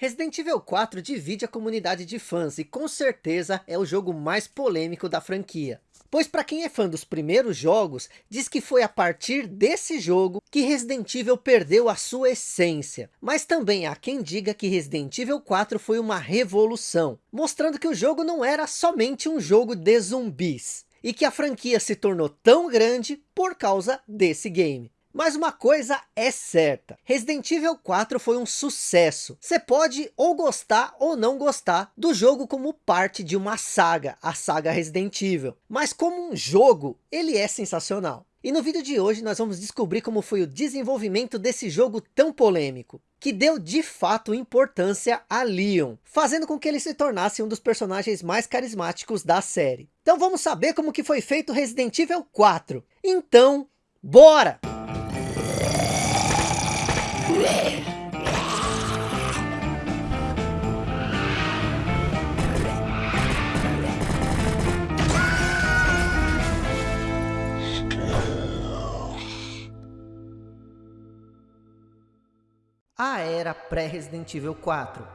Resident Evil 4 divide a comunidade de fãs e com certeza é o jogo mais polêmico da franquia. Pois para quem é fã dos primeiros jogos, diz que foi a partir desse jogo que Resident Evil perdeu a sua essência. Mas também há quem diga que Resident Evil 4 foi uma revolução, mostrando que o jogo não era somente um jogo de zumbis. E que a franquia se tornou tão grande por causa desse game. Mas uma coisa é certa, Resident Evil 4 foi um sucesso. Você pode ou gostar ou não gostar do jogo como parte de uma saga, a saga Resident Evil. Mas como um jogo, ele é sensacional. E no vídeo de hoje nós vamos descobrir como foi o desenvolvimento desse jogo tão polêmico, que deu de fato importância a Leon, fazendo com que ele se tornasse um dos personagens mais carismáticos da série. Então vamos saber como que foi feito Resident Evil 4. Então, bora! A era pré-Resident Evil 4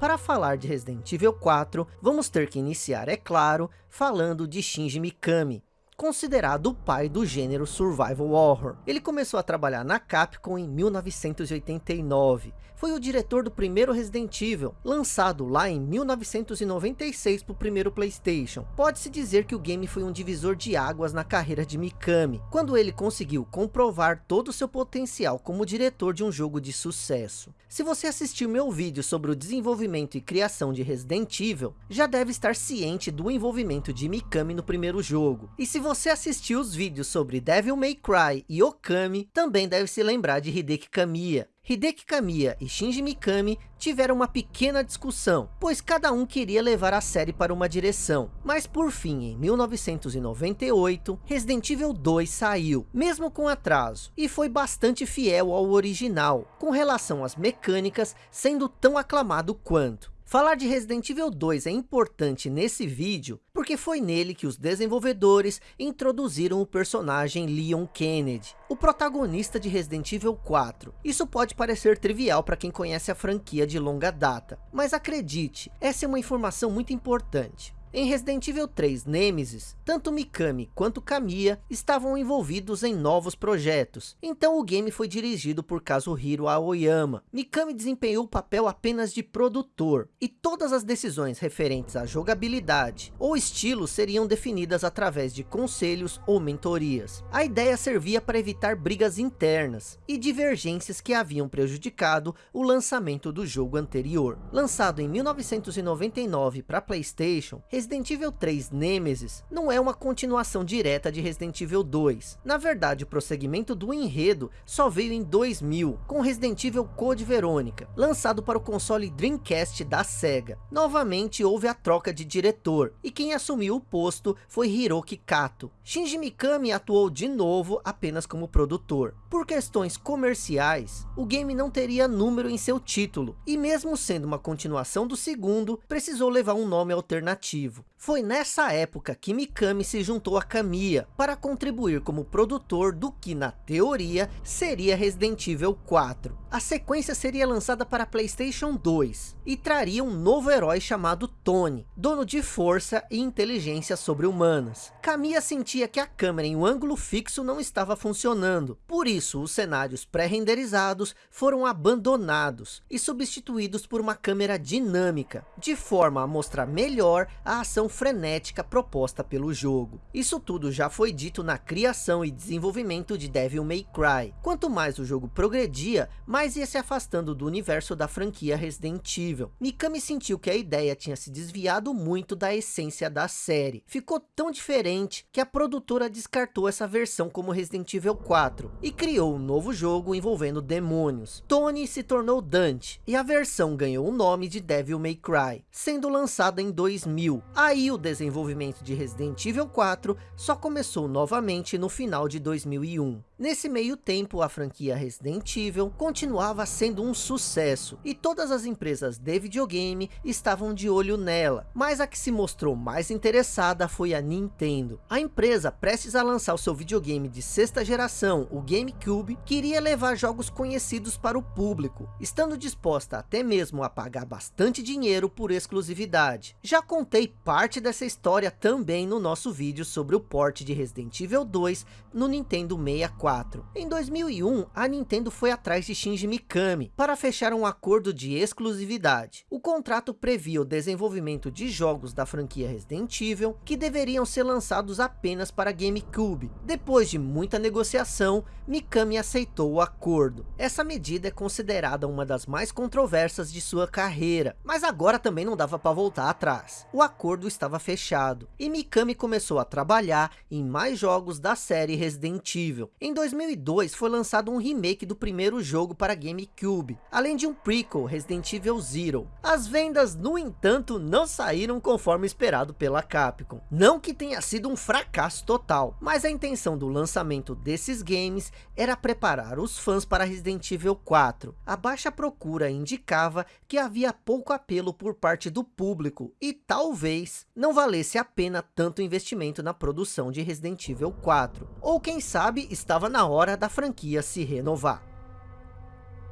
Para falar de Resident Evil 4, vamos ter que iniciar, é claro, falando de Shinji Mikami, considerado o pai do gênero survival horror. Ele começou a trabalhar na Capcom em 1989. Foi o diretor do primeiro Resident Evil, lançado lá em 1996 para o primeiro Playstation. Pode-se dizer que o game foi um divisor de águas na carreira de Mikami, quando ele conseguiu comprovar todo o seu potencial como diretor de um jogo de sucesso. Se você assistiu meu vídeo sobre o desenvolvimento e criação de Resident Evil, já deve estar ciente do envolvimento de Mikami no primeiro jogo. E se você assistiu os vídeos sobre Devil May Cry e Okami, também deve se lembrar de Hideki Kamiya. Hideki Kamiya e Shinji Mikami tiveram uma pequena discussão, pois cada um queria levar a série para uma direção. Mas por fim, em 1998, Resident Evil 2 saiu, mesmo com atraso, e foi bastante fiel ao original, com relação às mecânicas sendo tão aclamado quanto. Falar de Resident Evil 2 é importante nesse vídeo, porque foi nele que os desenvolvedores introduziram o personagem Leon Kennedy, o protagonista de Resident Evil 4. Isso pode parecer trivial para quem conhece a franquia de longa data, mas acredite, essa é uma informação muito importante. Em Resident Evil 3 Nemesis, tanto Mikami quanto Kamiya estavam envolvidos em novos projetos, então o game foi dirigido por Kazuhiro Aoyama. Mikami desempenhou o papel apenas de produtor, e todas as decisões referentes à jogabilidade ou estilo seriam definidas através de conselhos ou mentorias. A ideia servia para evitar brigas internas e divergências que haviam prejudicado o lançamento do jogo anterior. Lançado em 1999 para Playstation, Resident Evil 3 Nemesis não é uma continuação direta de Resident Evil 2. Na verdade, o prosseguimento do enredo só veio em 2000, com Resident Evil Code Verônica, lançado para o console Dreamcast da SEGA. Novamente houve a troca de diretor, e quem assumiu o posto foi Hiroki Kato. Shinji Mikami atuou de novo apenas como produtor. Por questões comerciais, o game não teria número em seu título, e mesmo sendo uma continuação do segundo, precisou levar um nome alternativo. Foi nessa época que Mikami se juntou a Kamiya para contribuir como produtor do que na teoria seria Resident Evil 4. A sequência seria lançada para Playstation 2 e traria um novo herói chamado Tony, dono de força e inteligência sobre-humanas. Kamiya sentia que a câmera em um ângulo fixo não estava funcionando, por isso os cenários pré-renderizados foram abandonados e substituídos por uma câmera dinâmica, de forma a mostrar melhor a ação frenética proposta pelo jogo. Isso tudo já foi dito na criação e desenvolvimento de Devil May Cry. Quanto mais o jogo progredia, mais ia se afastando do universo da franquia Resident Evil. Mikami sentiu que a ideia tinha se desviado muito da essência da série. Ficou tão diferente que a produtora descartou essa versão como Resident Evil 4 e criou um novo jogo envolvendo demônios. Tony se tornou Dante e a versão ganhou o nome de Devil May Cry, sendo lançada em 2000. Aí Aí o desenvolvimento de Resident Evil 4 só começou novamente no final de 2001. Nesse meio tempo, a franquia Resident Evil continuava sendo um sucesso, e todas as empresas de videogame estavam de olho nela, mas a que se mostrou mais interessada foi a Nintendo. A empresa, prestes a lançar o seu videogame de sexta geração, o GameCube, queria levar jogos conhecidos para o público, estando disposta até mesmo a pagar bastante dinheiro por exclusividade. Já contei parte dessa história também no nosso vídeo sobre o port de Resident Evil 2 no Nintendo 64. Em 2001, a Nintendo foi atrás de Shinji Mikami para fechar um acordo de exclusividade. O contrato previa o desenvolvimento de jogos da franquia Resident Evil que deveriam ser lançados apenas para GameCube. Depois de muita negociação, Mikami aceitou o acordo. Essa medida é considerada uma das mais controversas de sua carreira, mas agora também não dava para voltar atrás. O acordo estava fechado e Mikami começou a trabalhar em mais jogos da série Resident Evil. Em 2002 foi lançado um remake do primeiro jogo para GameCube, além de um prequel Resident Evil Zero. As vendas, no entanto, não saíram conforme esperado pela Capcom. Não que tenha sido um fracasso total, mas a intenção do lançamento desses games era preparar os fãs para Resident Evil 4. A baixa procura indicava que havia pouco apelo por parte do público e talvez não valesse a pena tanto investimento na produção de Resident Evil 4. Ou quem sabe estava na hora da franquia se renovar.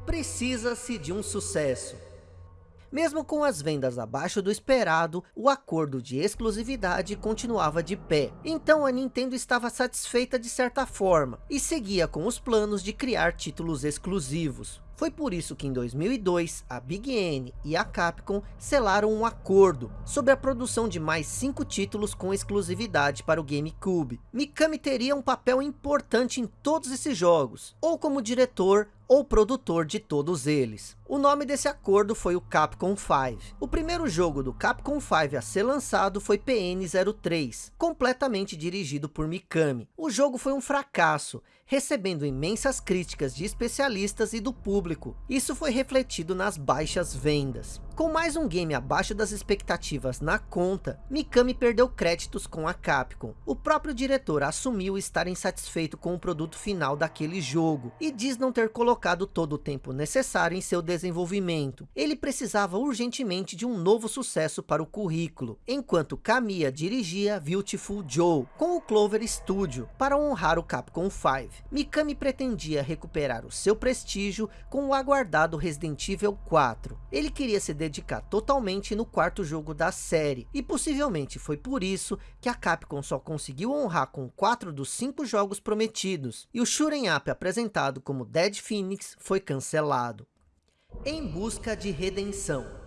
Precisa-se de um sucesso. Mesmo com as vendas abaixo do esperado, o acordo de exclusividade continuava de pé. Então a Nintendo estava satisfeita de certa forma, e seguia com os planos de criar títulos exclusivos. Foi por isso que em 2002, a Big N e a Capcom selaram um acordo sobre a produção de mais cinco títulos com exclusividade para o GameCube. Mikami teria um papel importante em todos esses jogos, ou como diretor ou produtor de todos eles. O nome desse acordo foi o Capcom 5. O primeiro jogo do Capcom 5 a ser lançado foi PN03, completamente dirigido por Mikami. O jogo foi um fracasso, recebendo imensas críticas de especialistas e do público. Isso foi refletido nas baixas vendas. Com mais um game abaixo das expectativas na conta, Mikami perdeu créditos com a Capcom. O próprio diretor assumiu estar insatisfeito com o produto final daquele jogo, e diz não ter colocado todo o tempo necessário em seu desenvolvimento. Ele precisava urgentemente de um novo sucesso para o currículo, enquanto Kamiya dirigia Beautiful Joe, com o Clover Studio, para honrar o Capcom 5. Mikami pretendia recuperar o seu prestígio com o aguardado Resident Evil 4. Ele queria se dedicar totalmente no quarto jogo da série, e possivelmente foi por isso que a Capcom só conseguiu honrar com quatro dos cinco jogos prometidos, e o Shuren Up apresentado como Dead Phoenix foi cancelado. Em busca de redenção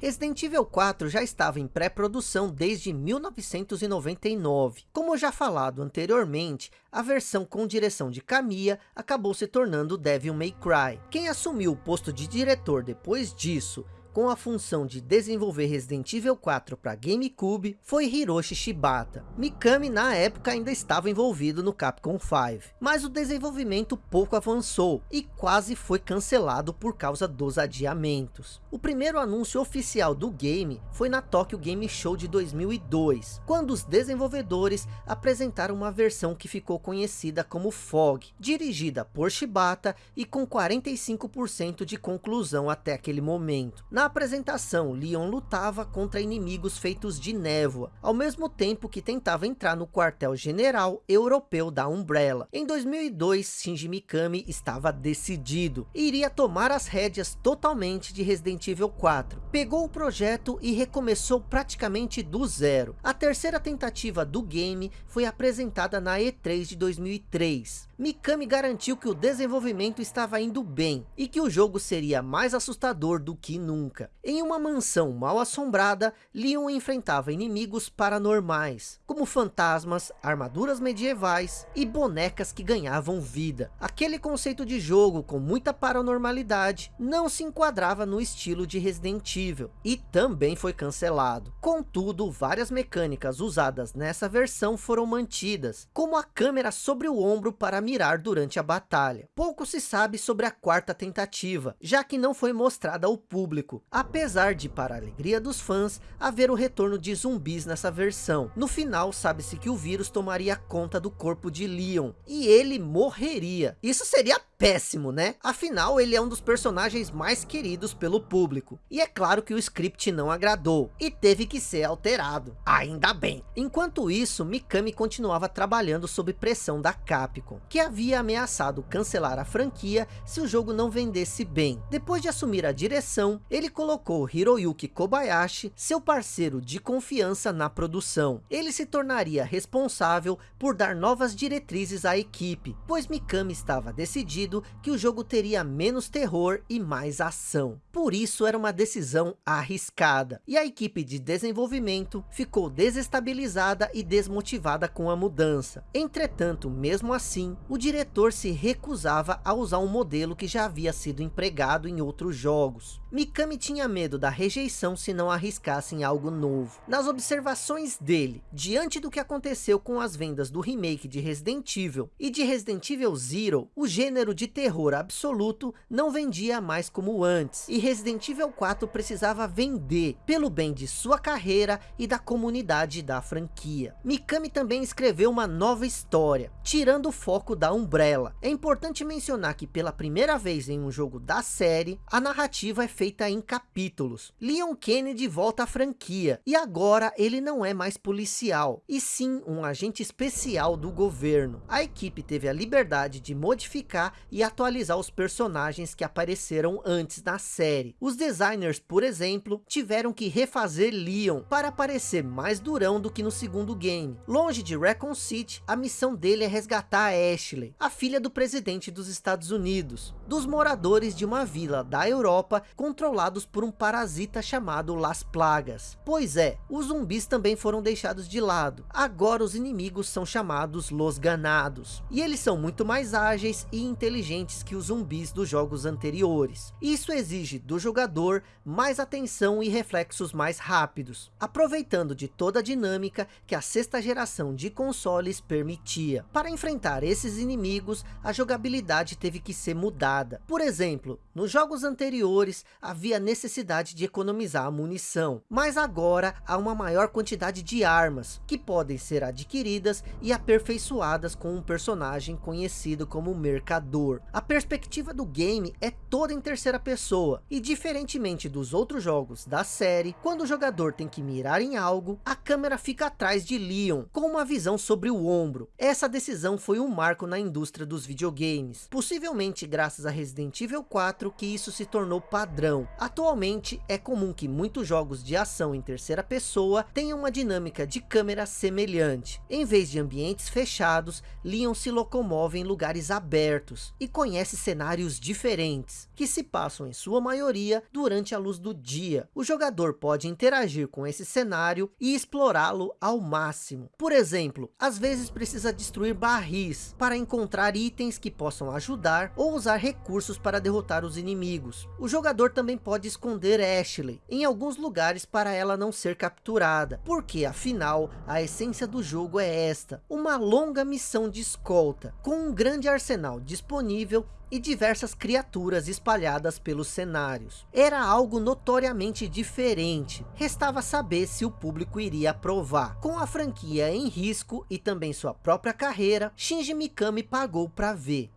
Resident Evil 4 já estava em pré-produção desde 1999. Como já falado anteriormente, a versão com direção de Kamiya acabou se tornando Devil May Cry. Quem assumiu o posto de diretor depois disso com a função de desenvolver Resident Evil 4 para GameCube foi Hiroshi Shibata. Mikami na época ainda estava envolvido no Capcom 5, mas o desenvolvimento pouco avançou e quase foi cancelado por causa dos adiamentos. O primeiro anúncio oficial do game foi na Tokyo Game Show de 2002, quando os desenvolvedores apresentaram uma versão que ficou conhecida como Fog, dirigida por Shibata e com 45% de conclusão até aquele momento. Na apresentação, Leon lutava contra inimigos feitos de névoa, ao mesmo tempo que tentava entrar no quartel-general europeu da Umbrella. Em 2002, Shinji Mikami estava decidido, iria tomar as rédeas totalmente de Resident Evil 4. Pegou o projeto e recomeçou praticamente do zero. A terceira tentativa do game foi apresentada na E3 de 2003. Mikami garantiu que o desenvolvimento estava indo bem e que o jogo seria mais assustador do que nunca. Em uma mansão mal assombrada, Leon enfrentava inimigos paranormais, como fantasmas, armaduras medievais e bonecas que ganhavam vida. Aquele conceito de jogo com muita paranormalidade não se enquadrava no estilo de Resident Evil e também foi cancelado. Contudo, várias mecânicas usadas nessa versão foram mantidas, como a câmera sobre o ombro para mirar durante a batalha. Pouco se sabe sobre a quarta tentativa, já que não foi mostrada ao público. apesar de, para a alegria dos fãs, haver o retorno de zumbis nessa versão. No final, sabe-se que o vírus tomaria conta do corpo de Leon, e ele morreria. Isso seria péssimo, né? Afinal, ele é um dos personagens mais queridos pelo público. E é claro que o script não agradou, e teve que ser alterado. Ainda bem. Enquanto isso, Mikami continuava trabalhando sob pressão da Capcom, que havia ameaçado cancelar a franquia se o jogo não vendesse bem. Depois de assumir a direção, ele colocou Hiroyuki Kobayashi, seu parceiro de confiança na produção. Ele se tornaria responsável por dar novas diretrizes à equipe, pois Mikami estava decidido que o jogo teria menos terror e mais ação. Por isso era uma decisão arriscada, e a equipe de desenvolvimento ficou desestabilizada e desmotivada com a mudança. Entretanto, mesmo assim, o diretor se recusava a usar um modelo que já havia sido empregado em outros jogos. Mikami tinha medo da rejeição se não arriscassem algo novo. Nas observações dele, diante do que aconteceu com as vendas do remake de Resident Evil e de Resident Evil Zero, o gênero de terror absoluto não vendia mais como antes, e Resident Evil 4 precisava vender, pelo bem de sua carreira e da comunidade da franquia. Mikami também escreveu uma nova história, tirando o foco da Umbrella. É importante mencionar que pela primeira vez em um jogo da série, a narrativa é feita em capítulos. Leon Kennedy volta à franquia, e agora ele não é mais policial, e sim um agente especial do governo. A equipe teve a liberdade de modificar e atualizar os personagens que apareceram antes na série. Os designers, por exemplo, tiveram que refazer Leon para parecer mais durão do que no segundo game. Longe de Recon City, a missão dele é resgatar a Ashley, a filha do presidente dos Estados Unidos, dos moradores de uma vila da Europa com controlados por um parasita chamado Las Plagas. Pois é, os zumbis também foram deixados de lado. Agora os inimigos são chamados Los Ganados. E eles são muito mais ágeis e inteligentes que os zumbis dos jogos anteriores. Isso exige do jogador mais atenção e reflexos mais rápidos. Aproveitando de toda a dinâmica que a sexta geração de consoles permitia. Para enfrentar esses inimigos, a jogabilidade teve que ser mudada. Por exemplo, nos jogos anteriores, havia necessidade de economizar a munição, mas agora há uma maior quantidade de armas, que podem ser adquiridas e aperfeiçoadas com um personagem conhecido como Mercador. A perspectiva do game é toda em terceira pessoa, e diferentemente dos outros jogos da série, quando o jogador tem que mirar em algo, a câmera fica atrás de Leon, com uma visão sobre o ombro. Essa decisão foi um marco na indústria dos videogames, possivelmente graças a Resident Evil 4 que isso se tornou padrão padrão. Atualmente é comum que muitos jogos de ação em terceira pessoa tenham uma dinâmica de câmera semelhante. Em vez de ambientes fechados, Leon se locomove em lugares abertos e conhece cenários diferentes, que se passam em sua maioria durante a luz do dia. O jogador pode interagir com esse cenário e explorá-lo ao máximo. Por exemplo, às vezes precisa destruir barris para encontrar itens que possam ajudar ou usar recursos para derrotar os inimigos. O jogador também pode esconder Ashley em alguns lugares para ela não ser capturada, porque afinal a essência do jogo é esta, uma longa missão de escolta, com um grande arsenal disponível e diversas criaturas espalhadas pelos cenários. Era algo notoriamente diferente, restava saber se o público iria aprovar. Com a franquia em risco e também sua própria carreira, Shinji Mikami pagou para ver.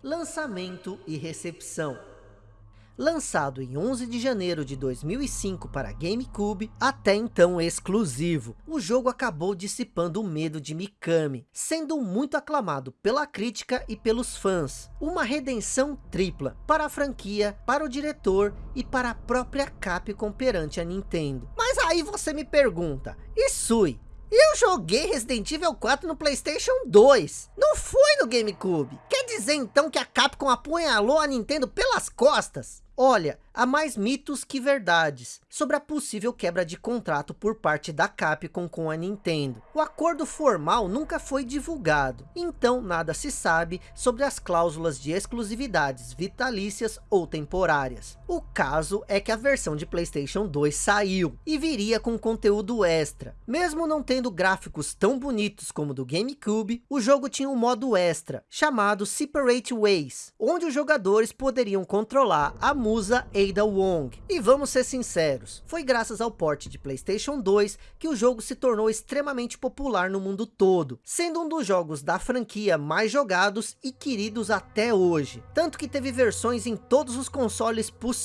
Lançamento e recepção lançado em 11 de janeiro de 2005 para GameCube, até então exclusivo. O jogo acabou dissipando o medo de Mikami, sendo muito aclamado pela crítica e pelos fãs. Uma redenção tripla para a franquia, para o diretor e para a própria Capcom perante a Nintendo. Mas aí você me pergunta, e Sui, eu joguei Resident Evil 4 no Playstation 2, não foi no GameCube. Quer dizer então que a Capcom apunhalou a Nintendo pelas costas? Olha, há mais mitos que verdades sobre a possível quebra de contrato por parte da Capcom com a Nintendo. O acordo formal nunca foi divulgado, então nada se sabe sobre as cláusulas de exclusividades vitalícias ou temporárias. O caso é que a versão de Playstation 2 saiu e viria com conteúdo extra. Mesmo não tendo gráficos tão bonitos como do GameCube, o jogo tinha um modo extra, chamado Separate Ways, onde os jogadores poderiam controlar a musa Ada Wong. E vamos ser sinceros, foi graças ao porte de Playstation 2 que o jogo se tornou extremamente popular no mundo todo, sendo um dos jogos da franquia mais jogados e queridos até hoje. Tanto que teve versões em todos os consoles possíveis.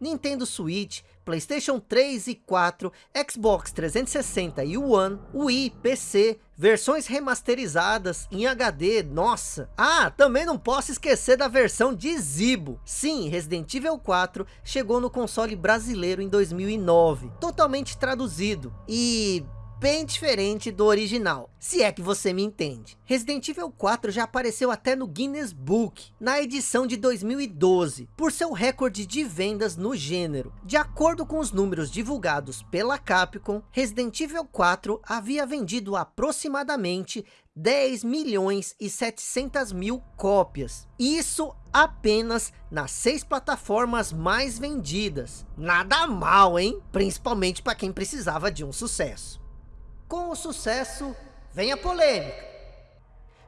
Nintendo Switch, Playstation 3 e 4, Xbox 360 e One, Wii, PC, versões remasterizadas em HD, nossa. Ah, também não posso esquecer da versão de Zibo. Sim, Resident Evil 4 chegou no console brasileiro em 2009, totalmente traduzido. E bem diferente do original, se é que você me entende. Resident Evil 4 já apareceu até no Guinness Book, na edição de 2012, por seu recorde de vendas no gênero. De acordo com os números divulgados pela Capcom, Resident Evil 4 havia vendido aproximadamente 10 milhões e 700 mil cópias. Isso apenas nas seis plataformas mais vendidas. Nada mal, hein? Principalmente para quem precisava de um sucesso. Com o sucesso, vem a polêmica.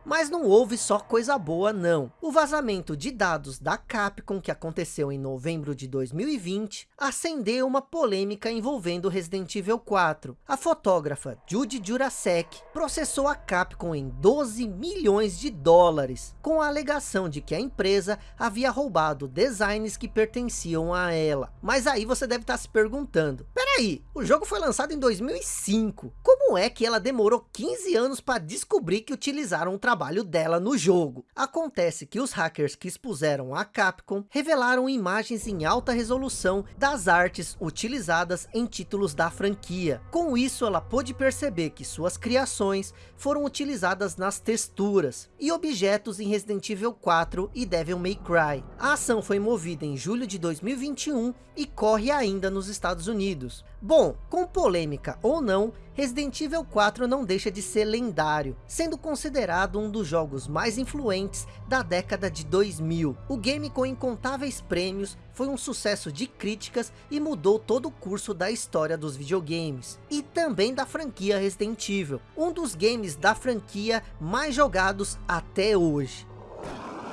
Mas não houve só coisa boa não. O vazamento de dados da Capcom que aconteceu em novembro de 2020 acendeu uma polêmica envolvendo Resident Evil 4. A fotógrafa Judy Jurasek processou a Capcom em 12 milhões de dólares com a alegação de que a empresa havia roubado designs que pertenciam a ela. Mas aí você deve estar se perguntando, peraí, o jogo foi lançado em 2005, como é que ela demorou 15 anos para descobrir que utilizaram um trabalho trabalho dela no jogo. Acontece que os hackers que expuseram a Capcom revelaram imagens em alta resolução das artes utilizadas em títulos da franquia. Com isso ela pôde perceber que suas criações foram utilizadas nas texturas e objetos em Resident Evil 4 e Devil May Cry. A ação foi movida em julho de 2021 e corre ainda nos Estados Unidos. Bom, com polêmica ou não, Resident Evil 4 não deixa de ser lendário, sendo considerado um dos jogos mais influentes da década de 2000. O game com incontáveis prêmios foi um sucesso de críticas e mudou todo o curso da história dos videogames. E também da franquia Resident Evil, um dos games da franquia mais jogados até hoje.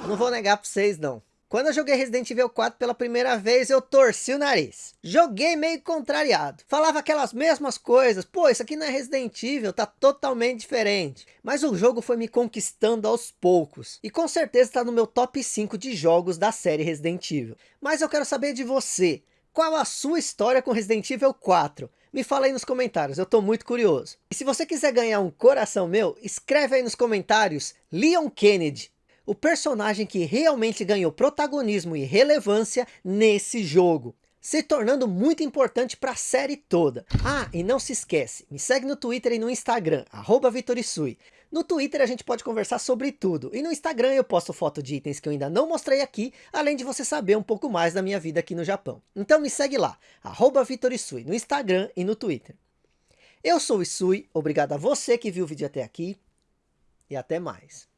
Não vou negar para vocês não. Quando eu joguei Resident Evil 4 pela primeira vez, eu torci o nariz. Joguei meio contrariado. Falava aquelas mesmas coisas. Pô, isso aqui não é Resident Evil, tá totalmente diferente. Mas o jogo foi me conquistando aos poucos. E com certeza está no meu top 5 de jogos da série Resident Evil. Mas eu quero saber de você. Qual a sua história com Resident Evil 4? Me fala aí nos comentários, eu tô muito curioso. E se você quiser ganhar um coração meu, escreve aí nos comentários Leon Kennedy o personagem que realmente ganhou protagonismo e relevância nesse jogo se tornando muito importante para a série toda. Ah, e não se esquece, me segue no Twitter e no Instagram, Vitorisui. No Twitter a gente pode conversar sobre tudo, e no Instagram eu posto foto de itens que eu ainda não mostrei aqui, além de você saber um pouco mais da minha vida aqui no Japão. Então me segue lá, Vitorisui, no Instagram e no Twitter. Eu sou o Isui, obrigado a você que viu o vídeo até aqui, e até mais.